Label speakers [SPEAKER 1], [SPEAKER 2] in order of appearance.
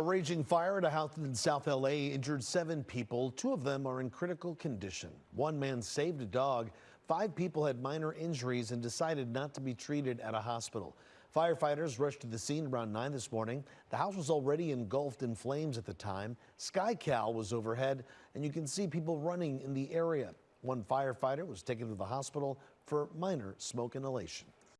[SPEAKER 1] A raging fire at a house in South LA injured seven people. Two of them are in critical condition. One man saved a dog. Five people had minor injuries and decided not to be treated at a hospital. Firefighters rushed to the scene around 9 this morning. The house was already engulfed in flames at the time. SkyCal was overhead, and you can see people running in the area. One firefighter was taken to the hospital for minor smoke inhalation.